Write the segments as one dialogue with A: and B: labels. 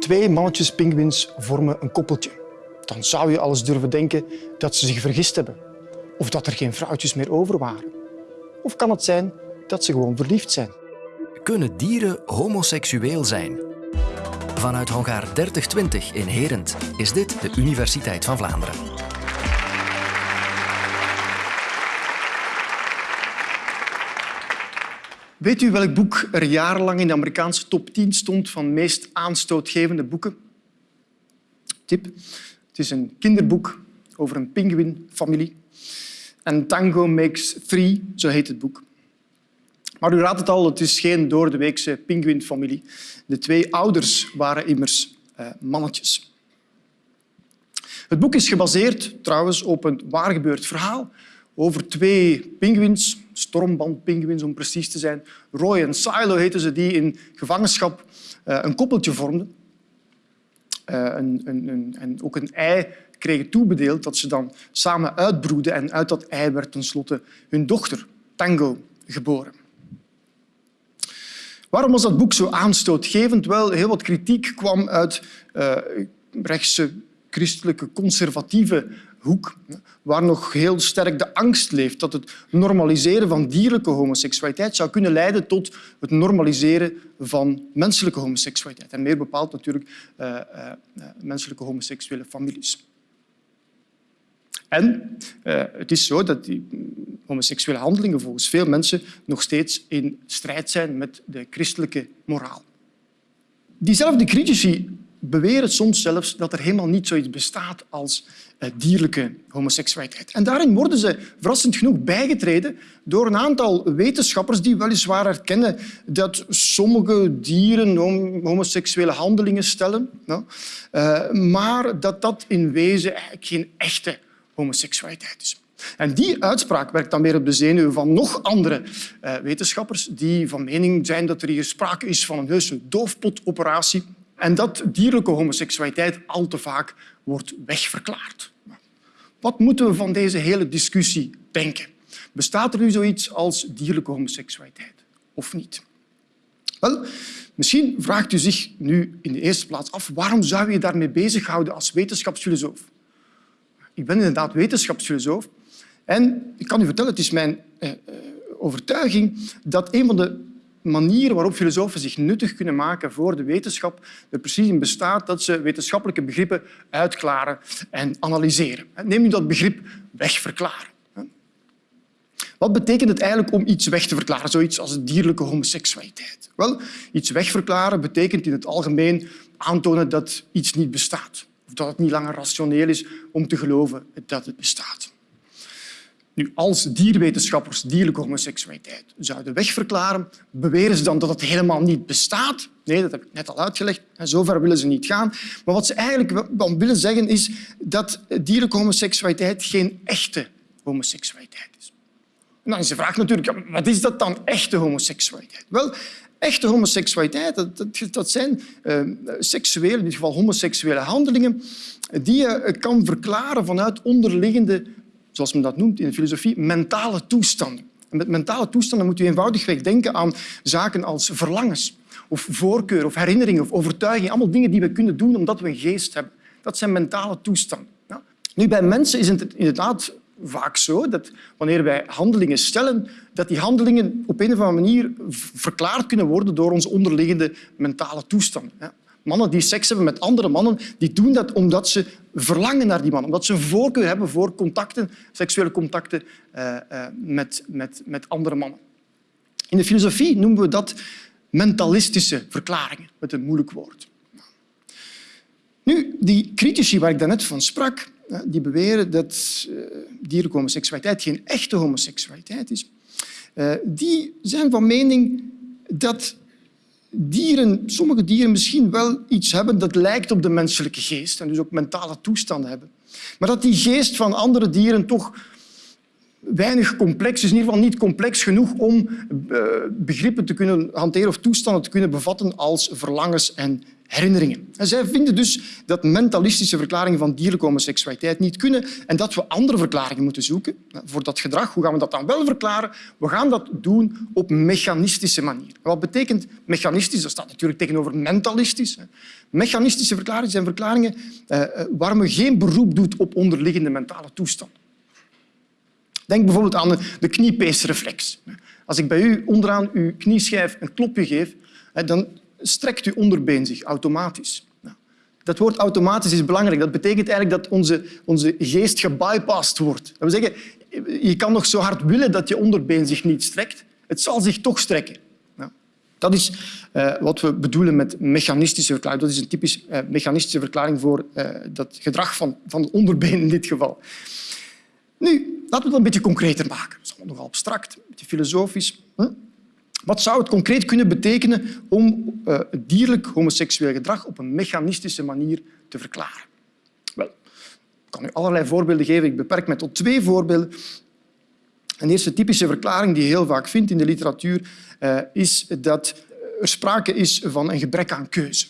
A: Twee mannetjes pinguïns vormen een koppeltje. Dan zou je alles durven denken dat ze zich vergist hebben. Of dat er geen vrouwtjes meer over waren. Of kan het zijn dat ze gewoon verliefd zijn?
B: Kunnen dieren homoseksueel zijn? Vanuit Hongaar 3020 in Herent is dit de Universiteit van Vlaanderen.
A: Weet u welk boek er jarenlang in de Amerikaanse top 10 stond van meest aanstootgevende boeken? Tip. Het is een kinderboek over een pinguïnfamilie. En Tango Makes Three, zo heet het boek. Maar u raadt het al, het is geen doordeweekse pinguïnfamilie. De twee ouders waren immers uh, mannetjes. Het boek is gebaseerd trouwens op een waargebeurd verhaal over twee pinguïns, stormbandpinguïns om precies te zijn. Roy en Silo heten ze, die in gevangenschap uh, een koppeltje vormden. Uh, een, een, een, en ook een ei kregen toebedeeld dat ze dan samen uitbroeden en uit dat ei werd tenslotte hun dochter, Tango, geboren. Waarom was dat boek zo aanstootgevend? Wel, heel wat kritiek kwam uit uh, rechtse christelijke conservatieve hoek, waar nog heel sterk de angst leeft dat het normaliseren van dierlijke homoseksualiteit zou kunnen leiden tot het normaliseren van menselijke homoseksualiteit. En meer bepaald natuurlijk uh, uh, menselijke homoseksuele families. En het is zo dat die homoseksuele handelingen volgens veel mensen nog steeds in strijd zijn met de christelijke moraal. Diezelfde critici beweren soms zelfs dat er helemaal niet zoiets bestaat als dierlijke homoseksualiteit. En daarin worden ze verrassend genoeg bijgetreden door een aantal wetenschappers die weliswaar erkennen dat sommige dieren homoseksuele handelingen stellen, uh, maar dat dat in wezen eigenlijk geen echte homoseksualiteit is. En die uitspraak werkt dan weer op de zenuwen van nog andere uh, wetenschappers die van mening zijn dat er hier sprake is van een heuse doofpotoperatie en dat dierlijke homoseksualiteit al te vaak wordt wegverklaard. Wat moeten we van deze hele discussie denken? Bestaat er nu zoiets als dierlijke homoseksualiteit of niet? Wel, misschien vraagt u zich nu in de eerste plaats af waarom zou je daarmee bezighouden als wetenschapsfilosoof? Ik ben inderdaad wetenschapsfilosoof en ik kan u vertellen, het is mijn eh, eh, overtuiging dat een van de manieren waarop filosofen zich nuttig kunnen maken voor de wetenschap er precies in bestaat dat ze wetenschappelijke begrippen uitklaren en analyseren. Neem nu dat begrip wegverklaren. Wat betekent het eigenlijk om iets weg te verklaren, zoiets als dierlijke homoseksualiteit? Wel, iets wegverklaren betekent in het algemeen aantonen dat iets niet bestaat of dat het niet langer rationeel is om te geloven dat het bestaat. Nu, als dierwetenschappers dierlijke homoseksualiteit zouden wegverklaren, beweren ze dan dat het helemaal niet bestaat. Nee, dat heb ik net al uitgelegd. Zover willen ze niet gaan. Maar wat ze eigenlijk willen zeggen is dat dierlijke homoseksualiteit geen echte homoseksualiteit is. En dan is de vraag natuurlijk, wat is dat dan echte homoseksualiteit? Wel, echte homoseksualiteit, dat, dat, zijn uh, seksuele, in geval homoseksuele handelingen, die je kan verklaren vanuit onderliggende zoals men dat noemt in de filosofie, mentale toestanden. En met mentale toestanden moet u eenvoudigweg denken aan zaken als verlangens, of voorkeur, of herinneringen, of overtuiging. Allemaal dingen die we kunnen doen omdat we een geest hebben. Dat zijn mentale toestanden. Ja. Nu, bij mensen is het inderdaad vaak zo dat wanneer wij handelingen stellen, dat die handelingen op een of andere manier verklaard kunnen worden door onze onderliggende mentale toestanden. Ja. Mannen die seks hebben met andere mannen, die doen dat omdat ze verlangen naar die man, omdat ze een voorkeur hebben voor contacten, seksuele contacten uh, uh, met, met, met andere mannen. In de filosofie noemen we dat mentalistische verklaringen, met een moeilijk woord. Nu, die critici waar ik daarnet van sprak, eh, die beweren dat dierlijke homoseksualiteit geen echte homoseksualiteit is, die zijn van mening dat dieren, sommige dieren misschien wel iets hebben dat lijkt op de menselijke geest en dus ook mentale toestanden hebben. Maar dat die geest van andere dieren toch weinig complex is, in ieder geval niet complex genoeg om uh, begrippen te kunnen hanteren of toestanden te kunnen bevatten als verlangens en herinneringen. En zij vinden dus dat mentalistische verklaringen van dierlijke homoseksualiteit niet kunnen en dat we andere verklaringen moeten zoeken voor dat gedrag. Hoe gaan we dat dan wel verklaren? We gaan dat doen op mechanistische manier. Wat betekent mechanistisch? Dat staat natuurlijk tegenover mentalistisch. Mechanistische verklaringen zijn verklaringen eh, eh, waar men geen beroep doet op onderliggende mentale toestand. Denk bijvoorbeeld aan de kniepeesreflex. Als ik bij u onderaan uw knieschijf een klopje geef, dan strekt uw onderbeen zich automatisch. Dat woord automatisch is belangrijk. Dat betekent eigenlijk dat onze, onze geest gebypast wordt. Dat zeggen, je kan nog zo hard willen dat je onderbeen zich niet strekt. Het zal zich toch strekken. Dat is uh, wat we bedoelen met mechanistische verklaring. Dat is een typisch uh, mechanistische verklaring voor uh, dat gedrag van, van het onderbeen in dit geval. Nu, laten we het een beetje concreter maken. Dat is nogal abstract, beetje filosofisch. Wat zou het concreet kunnen betekenen om uh, dierlijk homoseksueel gedrag op een mechanistische manier te verklaren? Wel, ik kan u allerlei voorbeelden geven. Ik beperk me tot twee voorbeelden. Een eerste typische verklaring die je heel vaak vindt in de literatuur uh, is dat er sprake is van een gebrek aan keuze.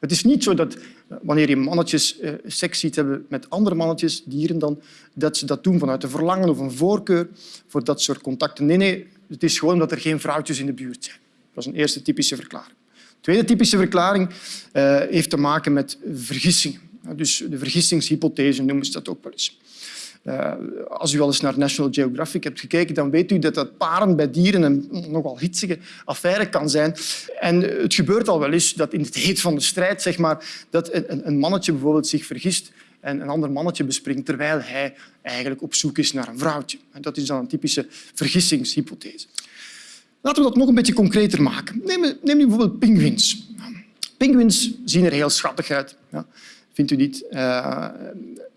A: Het is niet zo dat eh, wanneer je mannetjes uh, seks ziet hebben met andere mannetjes, dieren dan, dat ze dat doen vanuit een verlangen of een voorkeur voor dat soort contacten. Nee, nee, het is gewoon omdat er geen vrouwtjes in de buurt zijn. Dat is een eerste typische verklaring. De tweede typische verklaring uh, heeft te maken met vergissingen. Dus de vergissingshypothese noemen ze dat ook wel eens. Uh, als u al eens naar National Geographic hebt gekeken, dan weet u dat dat paren bij dieren een nogal hitsige affaire kan zijn. En het gebeurt al wel eens dat in het heet van de strijd zeg maar, dat een, een mannetje bijvoorbeeld zich vergist en een ander mannetje bespringt terwijl hij eigenlijk op zoek is naar een vrouwtje. Dat is dan een typische vergissingshypothese. Laten we dat nog een beetje concreter maken. Neem, neem nu bijvoorbeeld pinguïns. Pinguïns zien er heel schattig uit. Ja, vindt u niet? Uh,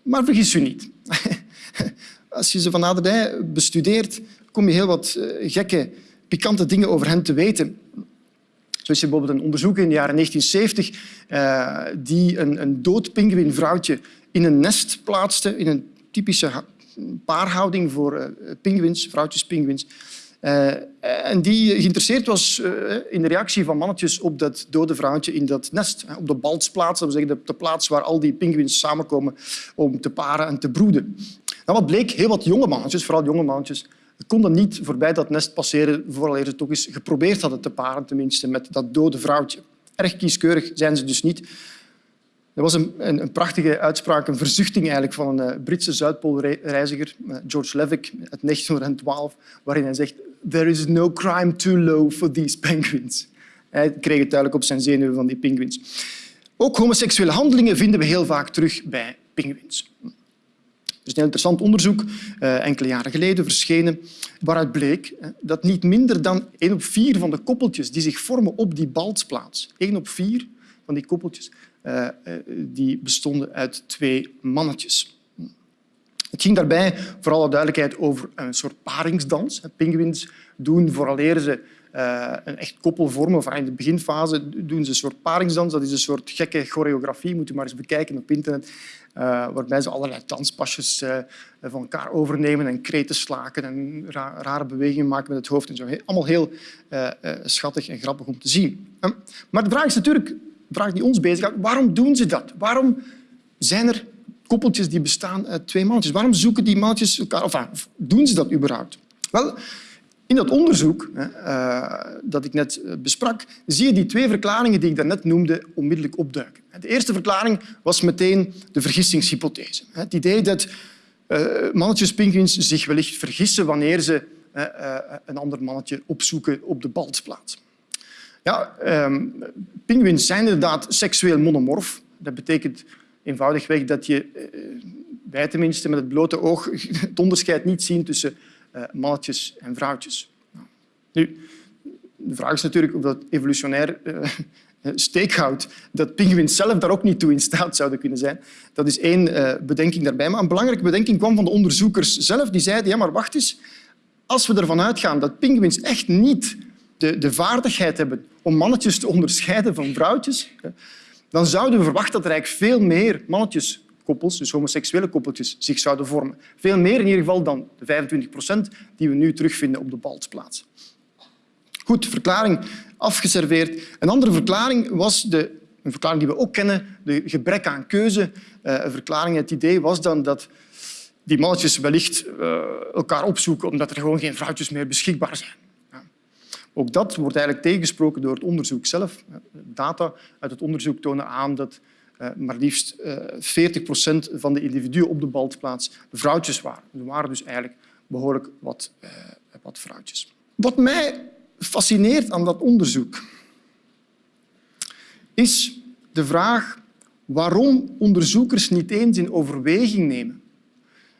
A: maar vergis u niet. Als je ze van naderbij bestudeert, kom je heel wat eh, gekke, pikante dingen over hen te weten. Er bijvoorbeeld een onderzoek in de jaren 1970 uh, die een, een dood pinguïnvrouwtje in een nest plaatste, in een typische paarhouding voor uh, pinguïns, vrouwtjes pinguïns. Uh, en die geïnteresseerd was in de reactie van mannetjes op dat dode vrouwtje in dat nest. Op de baltsplaats, dat zeggen de plaats waar al die pinguïns samenkomen om te paren en te broeden. En wat bleek? Heel wat jonge mannetjes, vooral jonge mannetjes, konden niet voorbij dat nest passeren voordat ze toch eens geprobeerd hadden te paren, tenminste, met dat dode vrouwtje. Erg kieskeurig zijn ze dus niet. Er was een, een, een, prachtige uitspraak, een verzuchting eigenlijk van een uh, Britse Zuidpoolreiziger, uh, George Levick, uit 1912, waarin hij zegt There is no crime too low for these penguins. Hij kreeg het duidelijk op zijn zenuwen van die pinguïns. Ook homoseksuele handelingen vinden we heel vaak terug bij pinguïns. Is een interessant onderzoek, uh, enkele jaren geleden verschenen, waaruit bleek dat niet minder dan één op vier van de koppeltjes die zich vormen op die baltsplaats, één op vier van die koppeltjes, uh, die bestonden uit twee mannetjes. Het ging daarbij, voor alle duidelijkheid, over een soort paringsdans. Pinguïns doen, vooraleer ze uh, een echt koppel vormen, in de beginfase doen ze een soort paringsdans. Dat is een soort gekke choreografie, moet u maar eens bekijken op internet, uh, waarbij ze allerlei danspasjes uh, van elkaar overnemen en kreten slaken en ra rare bewegingen maken met het hoofd. En zo. Allemaal heel schattig en grappig om te zien. maar de vraag is natuurlijk, de vraag die ons bezighoudt, waarom doen ze dat? Waarom zijn er koppeltjes die bestaan uit twee mannetjes? Waarom zoeken die mannetjes elkaar, of doen ze dat überhaupt? Wel, in dat onderzoek uh, dat ik net eh, besprak, zie je die twee verklaringen die ik daarnet noemde onmiddellijk opduiken. De eerste verklaring was meteen de vergissingshypothese. Het idee dat uh, mannetjespinguïns zich wellicht vergissen wanneer ze een ander mannetje opzoeken op de baltsplaats. Ja, um, pinguïns zijn inderdaad seksueel monomorf. Dat betekent eenvoudigweg dat je, wij tenminste met het blote oog, het onderscheid niet zien tussen mannetjes en vrouwtjes. Nu, de vraag is natuurlijk of dat evolutionair uh, steek houdt, dat pinguïns zelf daar ook niet toe in staat zouden kunnen zijn. Dat is één bedenking daarbij. Maar een belangrijke bedenking kwam van de onderzoekers zelf. Die zeiden, ja, maar wacht eens, als we ervan uitgaan dat pinguïns echt niet de, de vaardigheid hebben om mannetjes te onderscheiden van vrouwtjes, dan zouden we verwachten dat er eigenlijk veel meer mannetjes koppels, dus homoseksuele koppeltjes, zich zouden vormen. Veel meer in ieder geval dan de 25 procent die we nu terugvinden op de baltsplaats. Goed, verklaring afgeserveerd. Een andere verklaring was de een verklaring die we ook kennen, de gebrek aan keuze. Uh, een verklaring, het idee was dan dat die mannetjes wellicht uh, elkaar opzoeken omdat er gewoon geen vrouwtjes meer beschikbaar zijn. Ook dat wordt eigenlijk tegengesproken door het onderzoek zelf. Data uit het onderzoek tonen aan dat maar liefst 40 procent van de individuen op de baltplaats vrouwtjes waren. Er waren dus eigenlijk behoorlijk wat, wat vrouwtjes. Wat mij fascineert aan dat onderzoek is de vraag waarom onderzoekers niet eens in overweging nemen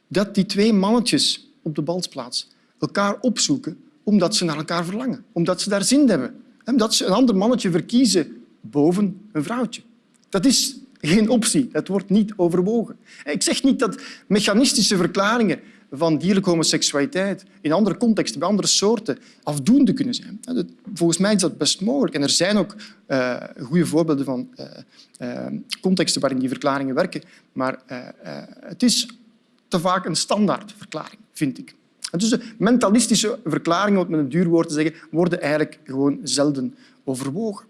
A: dat die twee mannetjes op de balsplaats elkaar opzoeken omdat ze naar elkaar verlangen, omdat ze daar zin in hebben. En dat ze een ander mannetje verkiezen boven een vrouwtje. Dat is geen optie. Dat wordt niet overwogen. Ik zeg niet dat mechanistische verklaringen van dierlijke homoseksualiteit in andere contexten, bij andere soorten, afdoende kunnen zijn. Volgens mij is dat best mogelijk. En er zijn ook uh, goede voorbeelden van uh, uh, contexten waarin die verklaringen werken. Maar het is te vaak een standaardverklaring, vind ik. Dus de mentalistische verklaringen, om het met een duur woord te zeggen, worden eigenlijk gewoon zelden overwogen.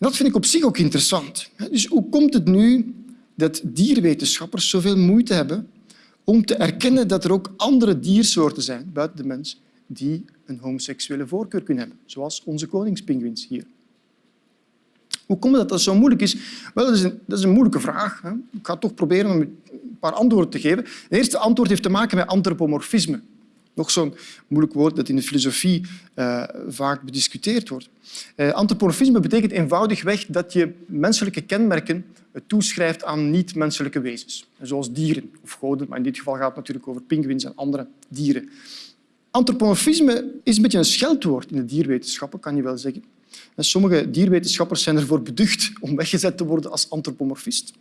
A: Dat vind ik op zich ook interessant. Dus hoe komt het nu dat dierwetenschappers zoveel moeite hebben om te erkennen dat er ook andere diersoorten zijn buiten de mens die een homoseksuele voorkeur kunnen hebben, zoals onze koningspinguïns hier. Hoe komt het dat dat zo moeilijk is? Wel, dat is een, dat is een moeilijke vraag. Ik ga toch proberen om een paar antwoorden te geven. Het eerste antwoord heeft te maken met antropomorfisme. Nog zo'n moeilijk woord dat in de filosofie uh, vaak bediscuteerd wordt. Uh, antropomorfisme betekent eenvoudigweg dat je menselijke kenmerken toeschrijft aan niet-menselijke wezens, zoals dieren of goden, maar in dit geval gaat het natuurlijk over pinguïns en andere dieren. Antropomorfisme is een beetje een scheldwoord in de dierwetenschappen, kan je wel zeggen. En sommige dierwetenschappers zijn ervoor beducht om weggezet te worden als antropomorfist.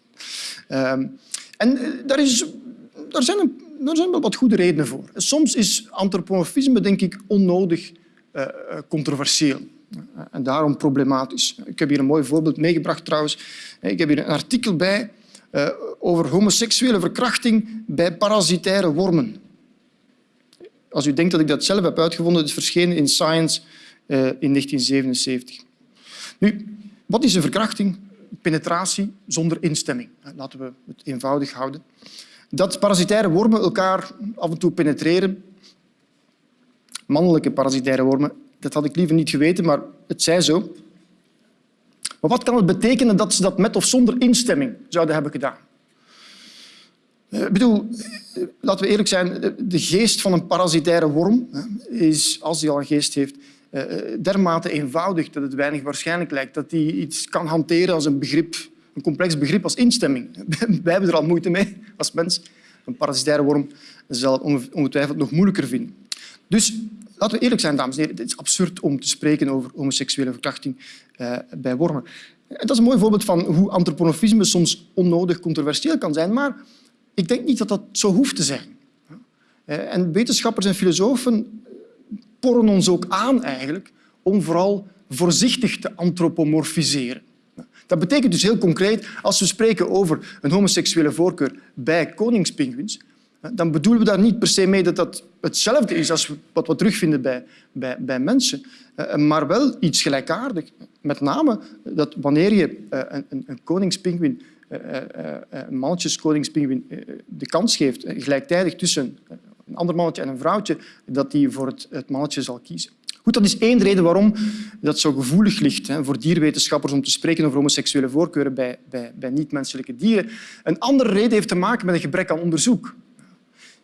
A: Uh, en eh, daar, is, daar, zijn een, wel wat goede redenen voor. Soms is antropomorfisme, denk ik, onnodig uh, controversieel. En daarom problematisch. Ik heb hier een mooi voorbeeld meegebracht trouwens. Ik heb hier een artikel bij over homoseksuele verkrachting bij parasitaire wormen. Als u denkt dat ik dat zelf heb uitgevonden, is verschenen in Science in 1977. Nu, wat is een verkrachting? Penetratie zonder instemming. Laten we het eenvoudig houden. Dat parasitaire wormen elkaar af en toe penetreren, mannelijke parasitaire wormen, dat had ik liever niet geweten, maar het zij zo. Maar wat kan het betekenen dat ze dat met of zonder instemming zouden hebben gedaan? Eh, bedoel, eh, laten we eerlijk zijn, de geest van een parasitaire worm is, als die al een geest heeft, eh, dermate eenvoudig dat het weinig waarschijnlijk lijkt dat hij iets kan hanteren als een begrip, een complex begrip als instemming. Wij hebben er al moeite mee als mens. Een parasitaire worm zal het ongetwijfeld nog moeilijker vinden. Dus laten we eerlijk zijn, dames en heren. Het is absurd om te spreken over homoseksuele verkrachting uh, bij wormen. En dat is een mooi voorbeeld van hoe antropomorfisme soms onnodig controversieel kan zijn. Maar ik denk niet dat dat zo hoeft te zijn. Uh, en wetenschappers en filosofen porren ons ook aan eigenlijk om vooral voorzichtig te antropomorfiseren. Dat betekent dus heel concreet, als we spreken over een homoseksuele voorkeur bij koningspinguïns, dan bedoelen we daar niet per se mee dat dat hetzelfde is als wat we terugvinden bij, bij, bij mensen, eh, maar wel iets gelijkaardig. Met name dat wanneer je eh, een, een koningspinguïn, eh, een mannetjeskoningspinguïn, de kans geeft gelijktijdig tussen een ander mannetje en een vrouwtje, dat die voor het, het mannetje zal kiezen. Dat is één reden waarom dat zo gevoelig ligt hè, voor dierwetenschappers om te spreken over homoseksuele voorkeuren bij, bij, bij niet-menselijke dieren. Een andere reden heeft te maken met een gebrek aan onderzoek.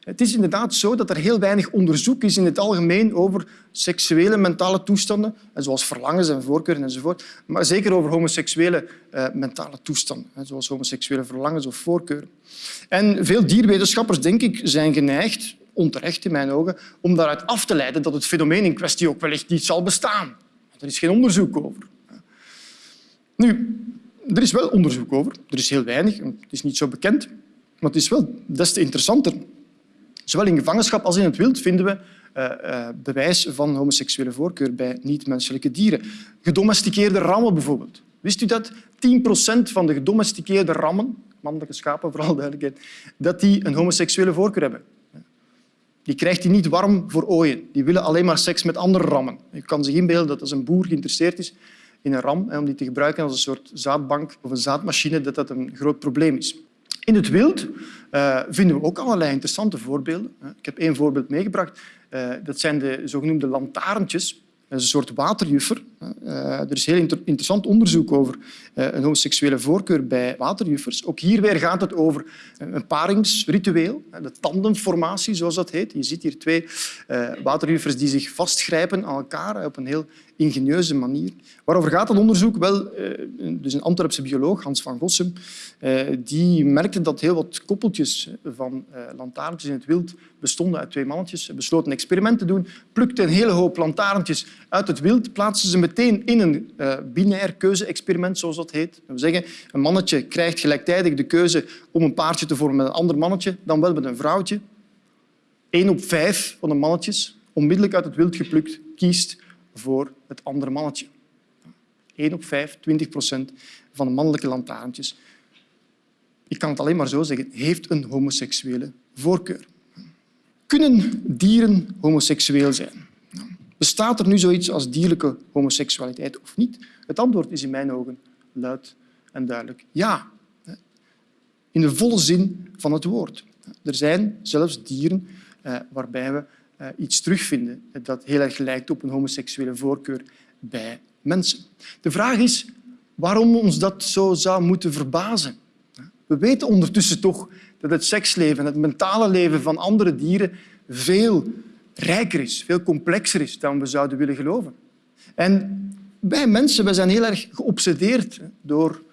A: Het is inderdaad zo dat er heel weinig onderzoek is in het algemeen over seksuele mentale toestanden, zoals verlangens en voorkeuren enzovoort, maar zeker over homoseksuele uh, mentale toestanden, zoals homoseksuele verlangens of voorkeuren. En veel dierwetenschappers, denk ik, zijn geneigd, onterecht in mijn ogen, om daaruit af te leiden dat het fenomeen in kwestie ook wellicht niet zal bestaan. Er is geen onderzoek over. Nu, er is wel onderzoek over. Er is heel weinig. Het is niet zo bekend. Maar het is wel des te interessanter. Zowel in gevangenschap als in het wild vinden we uh, uh, bewijs van homoseksuele voorkeur bij niet-menselijke dieren. Gedomesticeerde rammen bijvoorbeeld. Wist u dat 10 procent van de gedomesticeerde rammen, mannelijke schapen vooral duidelijkheid, dat die een homoseksuele voorkeur hebben? Die krijgt hij niet warm voor ooien. Die willen alleen maar seks met andere rammen. Je kan zich inbeelden dat als een boer geïnteresseerd is in een ram om die te gebruiken als een soort zaadbank of een zaadmachine, dat dat een groot probleem is. In het wild uh, vinden we ook allerlei interessante voorbeelden. Ik heb één voorbeeld meegebracht. Uh, dat zijn de zogenoemde lantaarntjes. Dat is een soort waterjuffer. Uh, er is heel inter interessant onderzoek over uh, een homoseksuele voorkeur bij waterjuffers. Ook hier weer gaat het over een paringsritueel, de tandemformatie, zoals dat heet. Je ziet hier twee uh, waterjuffers die zich vastgrijpen aan elkaar op een heel ingenieuze manier. Waarover gaat dat onderzoek? Wel, dus een Antwerpse bioloog, Hans van Gossem, die merkte dat heel wat koppeltjes van lantaarntjes in het wild bestonden uit twee mannetjes. Hij besloot een experiment te doen, plukte een hele hoop lantaarntjes uit het wild, plaatste ze meteen in een uh, binair keuze-experiment, zoals dat heet. Wil zeggen, een mannetje krijgt gelijktijdig de keuze om een paartje te vormen met een ander mannetje, dan wel met een vrouwtje. Eén op vijf van de mannetjes, onmiddellijk uit het wild geplukt, kiest voor het andere mannetje. Eén op vijf, 20 procent van de mannelijke lantaarntjes, ik kan het alleen maar zo zeggen, heeft een homoseksuele voorkeur. Kunnen dieren homoseksueel zijn? Bestaat er nu zoiets als dierlijke homoseksualiteit of niet? Het antwoord is in mijn ogen luid en duidelijk ja. In de volle zin van het woord. Er zijn zelfs dieren eh, waarbij we eh, iets terugvinden dat heel erg lijkt op een homoseksuele voorkeur bij mensen. De vraag is waarom ons dat zo zou moeten verbazen. We weten ondertussen toch dat het seksleven, het mentale leven van andere dieren veel rijker is, veel complexer is dan we zouden willen geloven. En wij mensen wij zijn heel erg geobsedeerd door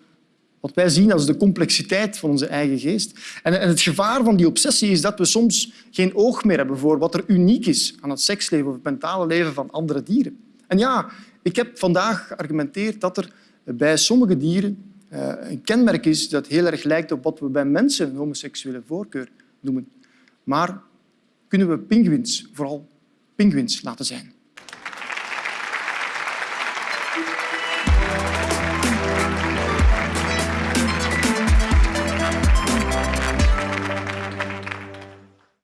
A: wat wij zien als de complexiteit van onze eigen geest. En het gevaar van die obsessie is dat we soms geen oog meer hebben voor wat er uniek is aan het seksleven of het mentale leven van andere dieren. En ja, ik heb vandaag geargumenteerd dat er bij sommige dieren eh, een kenmerk is dat heel erg lijkt op wat we bij mensen een homoseksuele voorkeur noemen. Maar kunnen we pinguïns, vooral pinguïns, laten zijn.